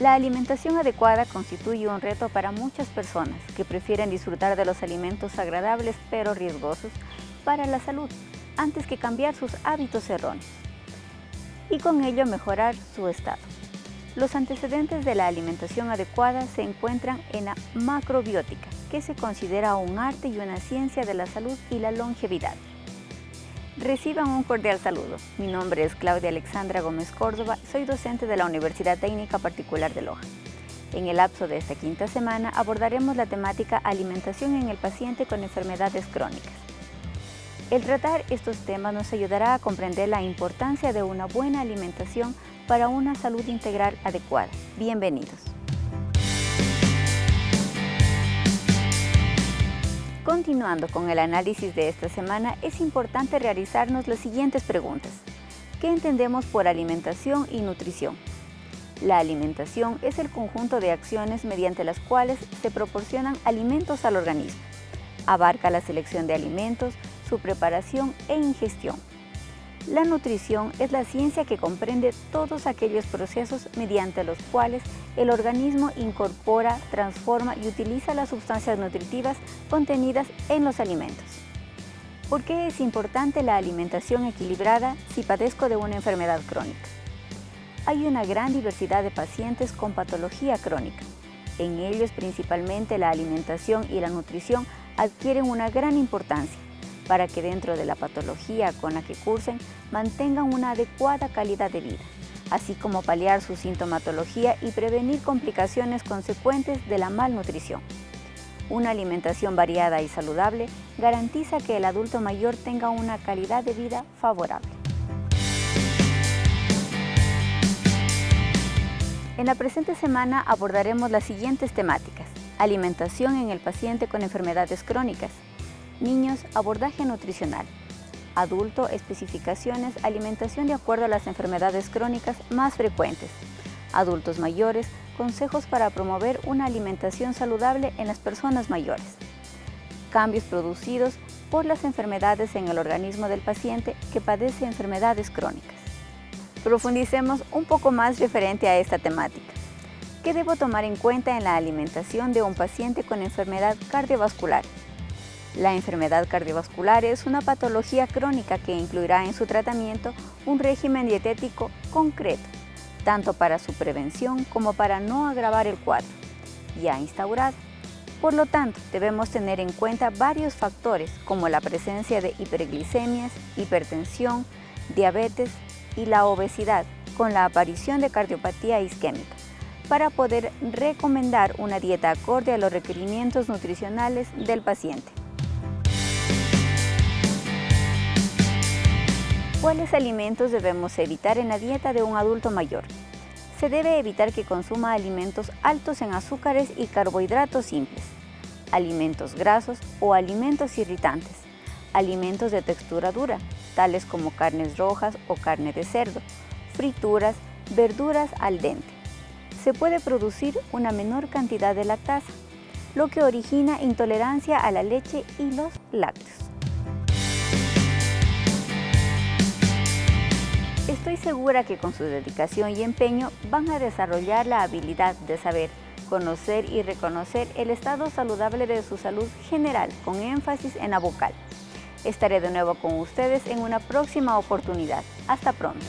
La alimentación adecuada constituye un reto para muchas personas que prefieren disfrutar de los alimentos agradables pero riesgosos para la salud antes que cambiar sus hábitos erróneos y con ello mejorar su estado. Los antecedentes de la alimentación adecuada se encuentran en la macrobiótica, que se considera un arte y una ciencia de la salud y la longevidad. Reciban un cordial saludo. Mi nombre es Claudia Alexandra Gómez Córdoba, soy docente de la Universidad Técnica Particular de Loja. En el lapso de esta quinta semana abordaremos la temática alimentación en el paciente con enfermedades crónicas. El tratar estos temas nos ayudará a comprender la importancia de una buena alimentación para una salud integral adecuada. Bienvenidos. Continuando con el análisis de esta semana, es importante realizarnos las siguientes preguntas. ¿Qué entendemos por alimentación y nutrición? La alimentación es el conjunto de acciones mediante las cuales se proporcionan alimentos al organismo. Abarca la selección de alimentos, su preparación e ingestión. La nutrición es la ciencia que comprende todos aquellos procesos mediante los cuales el organismo incorpora, transforma y utiliza las sustancias nutritivas contenidas en los alimentos. ¿Por qué es importante la alimentación equilibrada si padezco de una enfermedad crónica? Hay una gran diversidad de pacientes con patología crónica. En ellos principalmente la alimentación y la nutrición adquieren una gran importancia para que dentro de la patología con la que cursen mantengan una adecuada calidad de vida, así como paliar su sintomatología y prevenir complicaciones consecuentes de la malnutrición. Una alimentación variada y saludable garantiza que el adulto mayor tenga una calidad de vida favorable. En la presente semana abordaremos las siguientes temáticas. Alimentación en el paciente con enfermedades crónicas, Niños, abordaje nutricional. Adulto, especificaciones, alimentación de acuerdo a las enfermedades crónicas más frecuentes. Adultos mayores, consejos para promover una alimentación saludable en las personas mayores. Cambios producidos por las enfermedades en el organismo del paciente que padece enfermedades crónicas. Profundicemos un poco más referente a esta temática. ¿Qué debo tomar en cuenta en la alimentación de un paciente con enfermedad cardiovascular? La enfermedad cardiovascular es una patología crónica que incluirá en su tratamiento un régimen dietético concreto, tanto para su prevención como para no agravar el cuadro, ya instaurado. Por lo tanto, debemos tener en cuenta varios factores como la presencia de hiperglicemias, hipertensión, diabetes y la obesidad con la aparición de cardiopatía isquémica para poder recomendar una dieta acorde a los requerimientos nutricionales del paciente. ¿Cuáles alimentos debemos evitar en la dieta de un adulto mayor? Se debe evitar que consuma alimentos altos en azúcares y carbohidratos simples, alimentos grasos o alimentos irritantes, alimentos de textura dura, tales como carnes rojas o carne de cerdo, frituras, verduras al dente. Se puede producir una menor cantidad de lactasa, lo que origina intolerancia a la leche y los lácteos. Segura que con su dedicación y empeño van a desarrollar la habilidad de saber, conocer y reconocer el estado saludable de su salud general con énfasis en la vocal. Estaré de nuevo con ustedes en una próxima oportunidad. Hasta pronto.